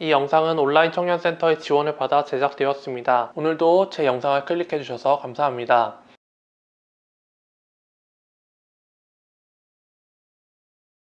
이 영상은 온라인 청년센터의 지원을 받아 제작되었습니다. 오늘도 제 영상을 클릭해주셔서 감사합니다.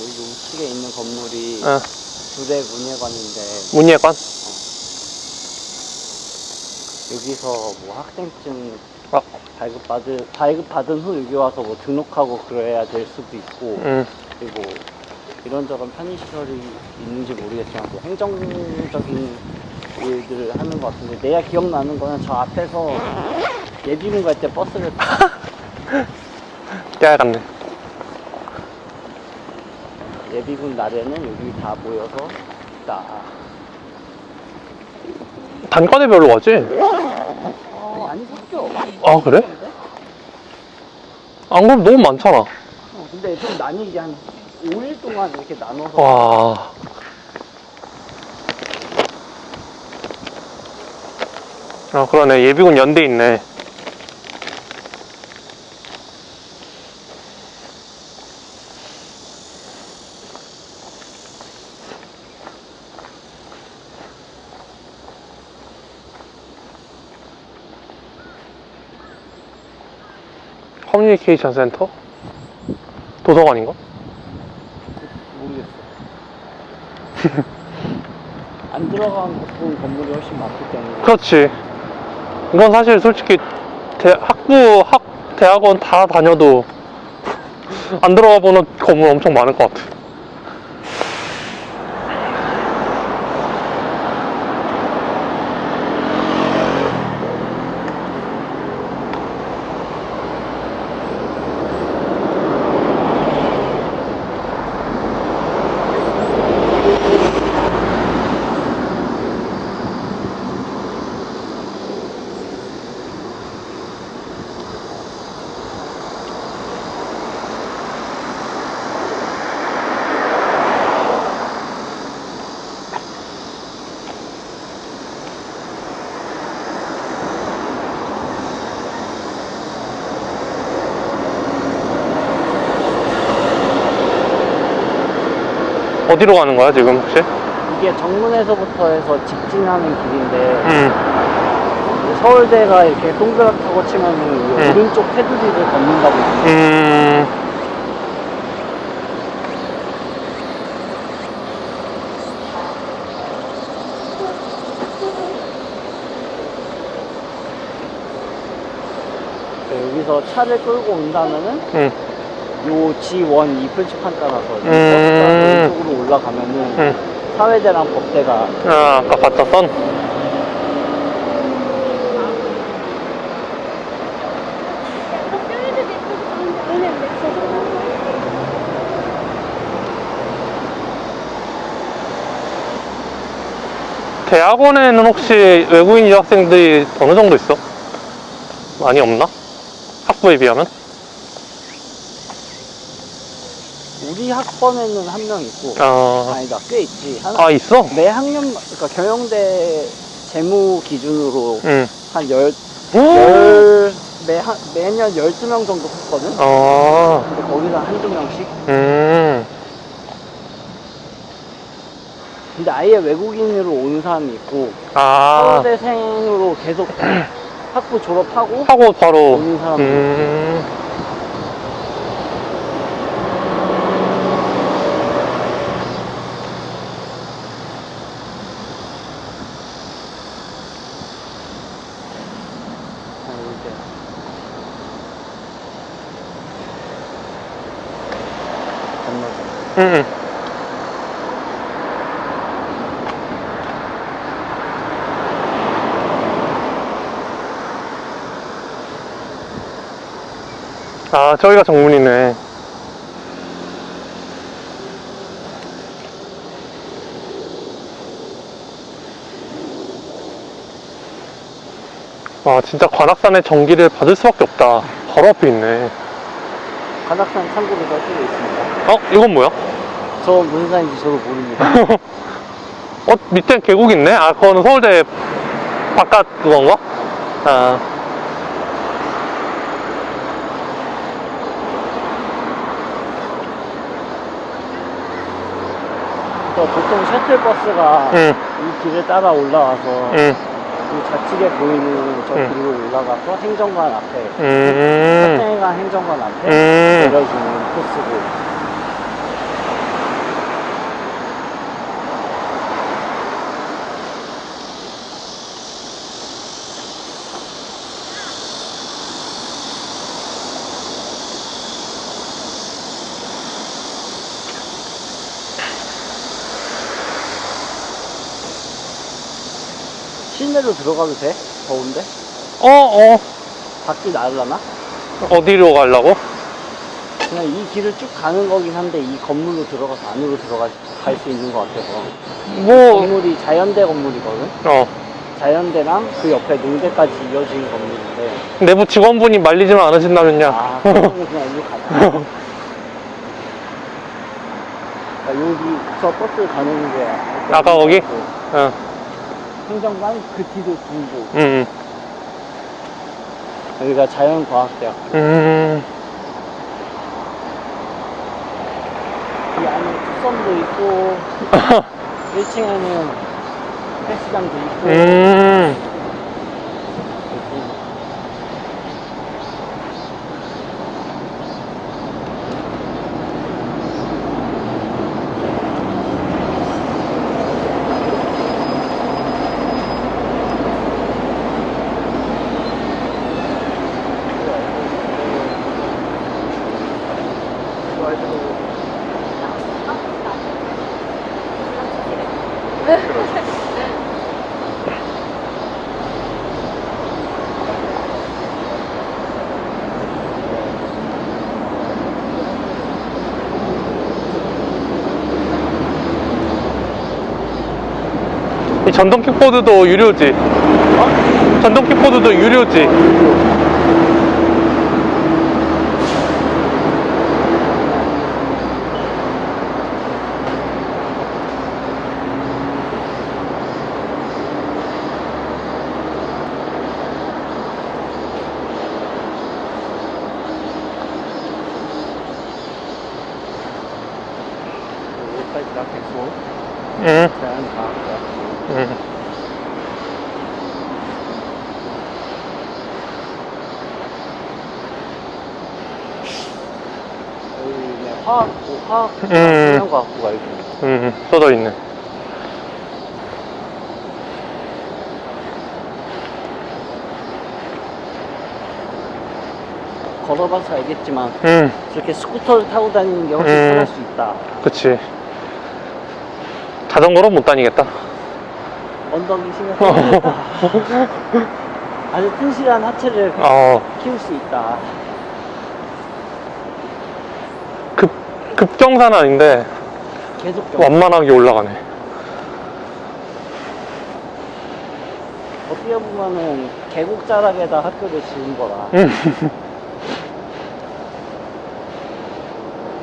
여기 우측에 있는 건물이 어, 부대 문예관인데 문예관? 여기서 뭐 학생증 어. 발급받은 발급 받은 후 여기 와서 뭐 등록하고 그래야 될 수도 있고 음, 그리고 이런저런 편의시설이 있는지 모르겠지만 뭐 행정적인 일들을 하는 것 같은데 내가 기억나는 거는 저 앞에서 예비군 갈 때 버스를 깨알 같네. 예비군 날에는 여기 다 모여서 딱 단과대별로 가지? 어, 아니 섞여 아, 그래? 안 그럼 너무 많잖아. 어, 근데 좀 나뉘게 한 5일 동안 이렇게 나눠서 와. 아, 그러네. 예비군 연대 있네. 커뮤니케이션 센터? 도서관인가? 모르겠어. 안 들어간 건물이 훨씬 많기 때문에 그렇지. 이건 사실 솔직히 대- 학부, 학, 대학원 다 다녀도 안 들어가 보는 건물 엄청 많을 것 같아. 어디로 가는 거야, 지금 혹시? 이게 정문에서부터 해서 직진하는 길인데 음, 서울대가 이렇게 동그랗다고 치면 은 음. 오른쪽 테두리를 걷는다고 음, 여기서 차를 끌고 온다면은 음, 요 G1 이 표지판 따라서 이 음. 올라가면은 음. 사회대랑 법대가 아, 아까 봤었던? 대학원에는 혹시 외국인 유학생들이 어느 정도 있어? 많이 없나? 학부에 비하면? 우리 학번에는 한 명 있고 아, 아니다 꽤 있지 한, 아 있어? 매 학년 그러니까 경영대 재무 기준으로 응. 한 열, 어, 열, 매, 한, 매년 12명 정도 했거든? 아, 근데 거기서 한두 명씩? 음, 근데 아예 외국인으로 오는 사람이 있고, 아, 서울대생으로 계속 학부 졸업하고 하고 바로, 오는 사람도 있고. 음, 건너서. 음, 음. 아, 저기가 정문이네. 와, 진짜 관악산의 전기를 받을 수밖에 없다. 바로 앞에 있네. 관악산 창고를 가 쓰고 있습니다. 어, 이건 뭐야? 저 무슨 산인지 저도 모릅니다. 어, 밑에 계곡 있네? 아, 그거는 서울대 바깥 그건가? 아, 그러니까 보통 셔틀버스가 응. 이 길을 따라 올라와서 음, 이 좌측에 보이는 저 음. 길로 올라가서 행정관 앞에 음, 사탱회관 행정관 앞에 음. 내려주는 코스고 실내로 들어가도 돼? 더운데? 어, 어, 밖이 나을라나? 어디로 가려고? 그냥 이 길을 쭉 가는 거긴 한데 이 건물로 들어가서 안으로 들어갈 수 있는 것 같아서 뭐, 건물이 자연대 건물이거든? 어, 자연대랑 그 옆에 농대까지 이어진 건물인데 내부 직원분이 말리지만 않으신다면요. 아 그러면 그냥 일로 가자 그러니까 여기 저 버스 가는 게 아까 거기? 그 어, 행정관 그 뒤도 두고. 음, 여기가 자연과학대학. 음, 이 안에 특선도 있고 1층에는 헬스장도 있고. 음. 이 전동 킥보드도 유료지? 전동 킥보드도 유료지? 여기까지 다 됐고 응, 자연과학대학 응. 여기 네, 화학부, 화학, 음. 자연과학부가 있고 음, 써져 있네. 걸어봐서 알겠지만 음, 저렇게 스쿠터를 타고 다니는 게 훨씬 음. 편할 수 있다 그치. 자전거로 못 다니겠다. 신경 쓰겠다 아주 튼실한 하체를 어, 키울 수 있다 급, 급경사는 아닌데, 계속 좀 완만하게 올라가네. 어떻게 보면은 계곡 자락에다 학교를 지은 거라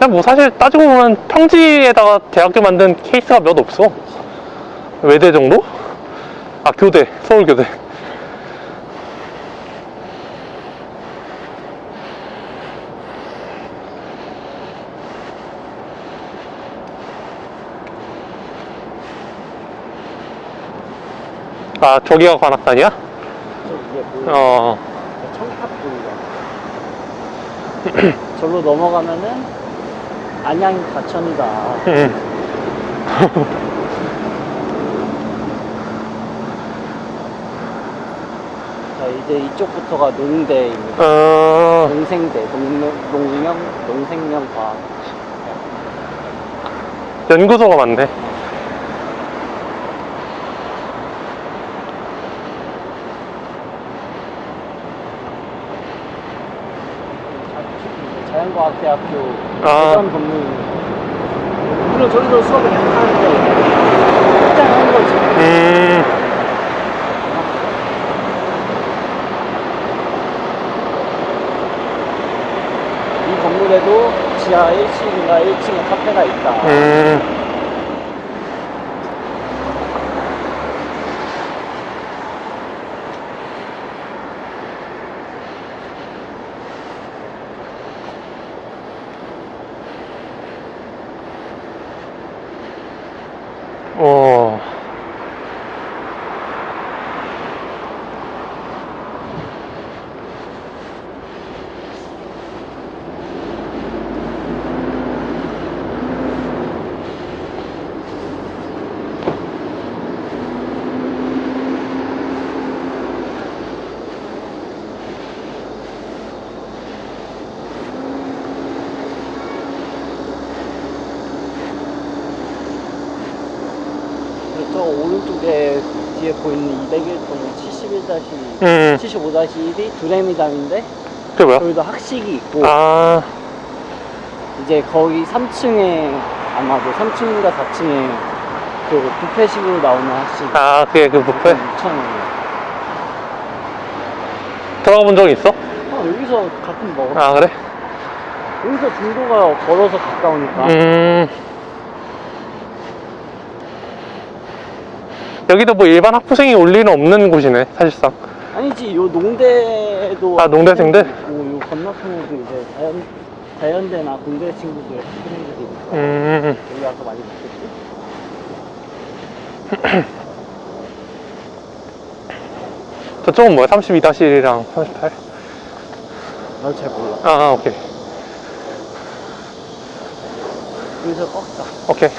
음. 근데 뭐 사실 따지고 보면 평지에다가 대학교 만든 케이스가 몇 없어. 외대 정도? 아, 교대. 서울교대. 아, 저기가 관악산이야? 어, 절로 넘어가면은 안양 가천이다 음. 자 이제 이쪽부터가 농대입니다 어, 농생대 농명 농명 농생명 과학 연구소가 많네. 자연 과학대학교 아. 대전 건물 물론 저기서 수업을 계속 하는데 확장한 거지 음, 이 건물에도 지하 1층인가 1층에 카페가 있다 음. 어, 오른쪽에 뒤에 보이는 201동은 71 음, 75-1이 두레미담인데 그게 뭐야? 거기도 학식이 있고 아, 이제 거기 3층에 아마도 3층인가 4층에 그 뷔페식으로 나오는 학식 아, 그게 그 뷔페? 6,000원이에요 들어가 본 적 있어? 어, 여기서 가끔 먹어 아, 그래? 여기서 중도가 걸어서 가까우니까 음. 여기도 뭐 일반 학부생이 올 일은 없는 곳이네, 사실상. 아니지 요 농대도 아, 농대생들? 있고 요 건너편에도 이제 자연, 자연대나 공대 친구들 학생들이 있고 음, 여기 와서 많이 먹겠지? 저쪽은 뭐야? 32-1이랑 38? 난 잘 몰라 아, 아, 오케이. 여기서 꺾자 오케이.